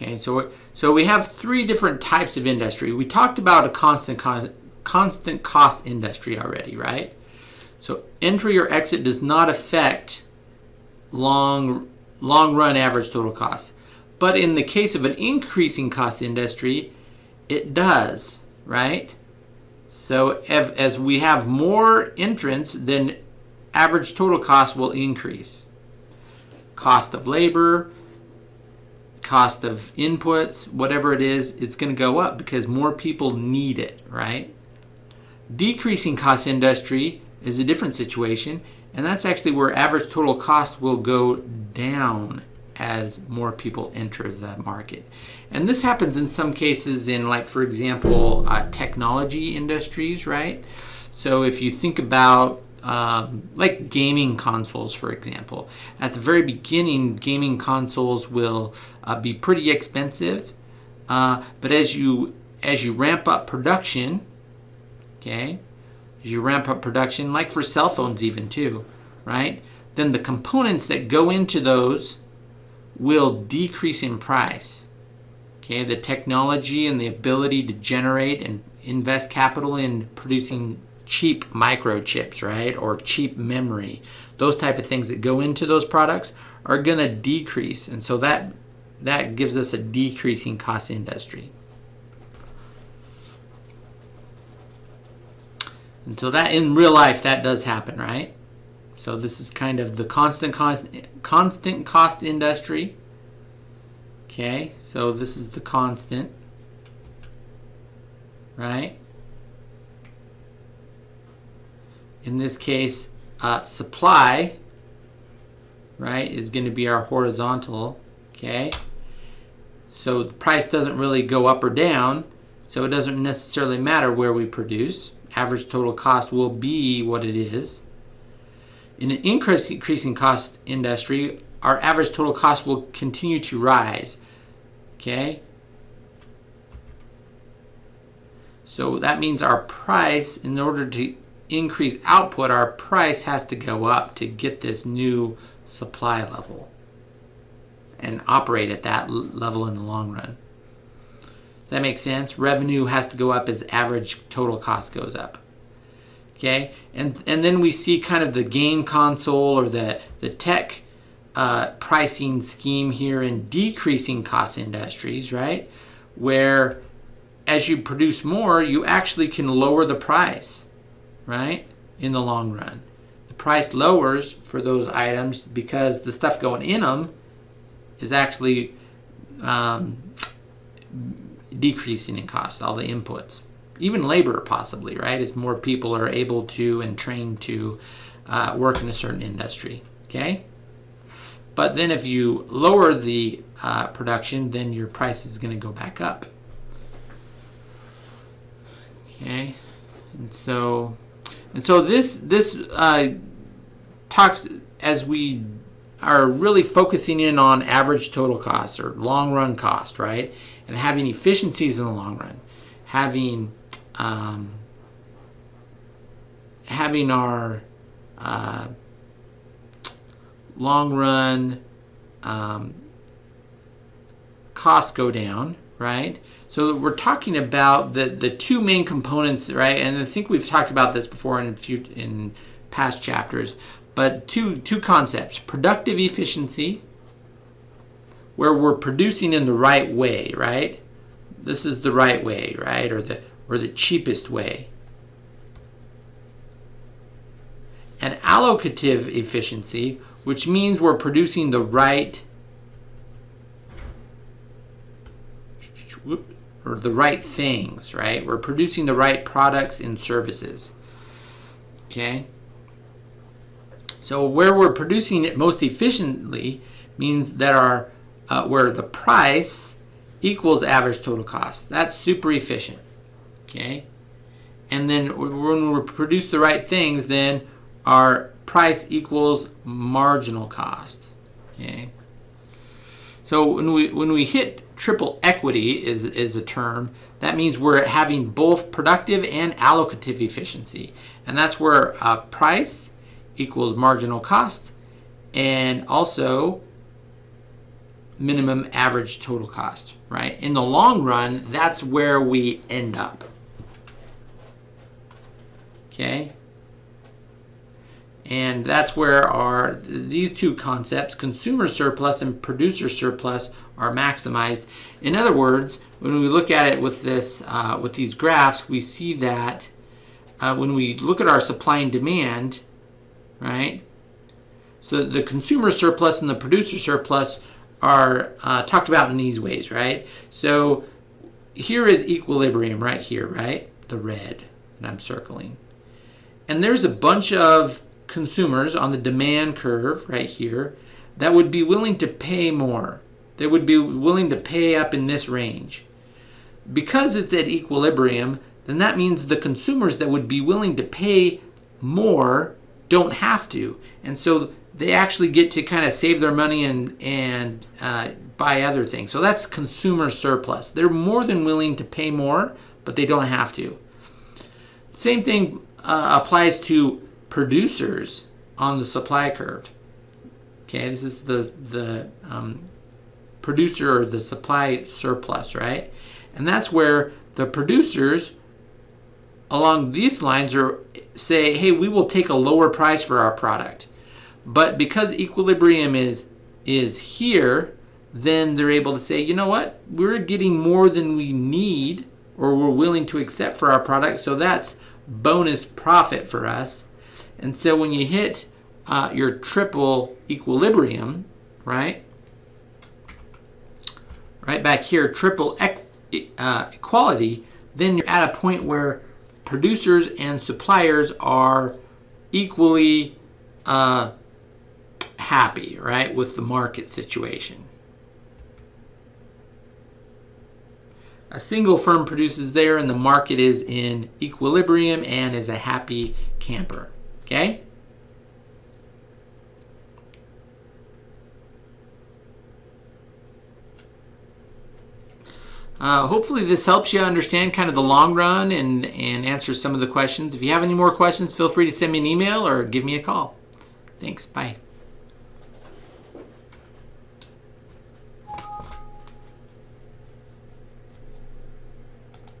Okay, so so we have three different types of industry. We talked about a constant con, constant cost industry already, right? So entry or exit does not affect long long run average total cost. But in the case of an increasing cost industry, it does, right? So if, as we have more entrants, then average total cost will increase. Cost of labor, cost of inputs, whatever it is, it's going to go up because more people need it, right? Decreasing cost industry is a different situation, and that's actually where average total cost will go down as more people enter the market. And this happens in some cases in like, for example, uh, technology industries, right? So if you think about um, like gaming consoles, for example, at the very beginning, gaming consoles will uh, be pretty expensive. Uh, but as you as you ramp up production, okay, as you ramp up production, like for cell phones even too, right? Then the components that go into those will decrease in price. Okay, the technology and the ability to generate and invest capital in producing cheap microchips, right, or cheap memory, those type of things that go into those products are going to decrease, and so that that gives us a decreasing cost industry. And so that in real life that does happen, right? So this is kind of the constant cost, constant cost industry. Okay, so this is the constant, right? In this case, uh, supply, right, is going to be our horizontal, okay? So the price doesn't really go up or down, so it doesn't necessarily matter where we produce. Average total cost will be what it is. In an increasing cost industry, our average total cost will continue to rise. Okay? So that means our price, in order to increase output, our price has to go up to get this new supply level and operate at that level in the long run. Does that make sense? Revenue has to go up as average total cost goes up okay and and then we see kind of the game console or the the tech uh, pricing scheme here in decreasing cost industries right where as you produce more you actually can lower the price right in the long run the price lowers for those items because the stuff going in them is actually um, decreasing in cost all the inputs even labor possibly, right? As more people are able to and trained to uh, work in a certain industry, okay? But then if you lower the uh, production, then your price is going to go back up. Okay, and so and so this this uh, talks as we are really focusing in on average total cost or long run cost, right? And having efficiencies in the long run, having um, having our uh, long run um, costs go down, right? So we're talking about the, the two main components, right? And I think we've talked about this before in few, in past chapters, but two two concepts: productive efficiency, where we're producing in the right way, right? This is the right way, right? Or the or the cheapest way. And allocative efficiency, which means we're producing the right or the right things, right? We're producing the right products and services. Okay? So where we're producing it most efficiently means that our uh, where the price equals average total cost. That's super efficient okay? And then when we produce the right things, then our price equals marginal cost, okay? So when we, when we hit triple equity is, is a term, that means we're having both productive and allocative efficiency. And that's where uh, price equals marginal cost and also minimum average total cost, right? In the long run, that's where we end up. Okay? And that's where our these two concepts, consumer surplus and producer surplus, are maximized. In other words, when we look at it with this uh, with these graphs, we see that uh, when we look at our supply and demand, right? So the consumer surplus and the producer surplus are uh, talked about in these ways, right? So here is equilibrium right here, right? The red that I'm circling. And there's a bunch of consumers on the demand curve right here that would be willing to pay more. They would be willing to pay up in this range. Because it's at equilibrium, then that means the consumers that would be willing to pay more don't have to. And so they actually get to kind of save their money and, and uh, buy other things. So that's consumer surplus. They're more than willing to pay more, but they don't have to. Same thing uh, applies to producers on the supply curve. Okay, this is the, the um, producer or the supply surplus, right? And that's where the producers along these lines are say, hey, we will take a lower price for our product. But because equilibrium is is here, then they're able to say, you know what, we're getting more than we need or we're willing to accept for our product, so that's bonus profit for us. And so when you hit uh, your triple equilibrium, right, right back here, triple uh, equality, then you're at a point where producers and suppliers are equally uh, happy, right, with the market situation. A single firm produces there and the market is in equilibrium and is a happy camper. Okay? Uh, hopefully this helps you understand kind of the long run and, and answer some of the questions. If you have any more questions, feel free to send me an email or give me a call. Thanks. Bye.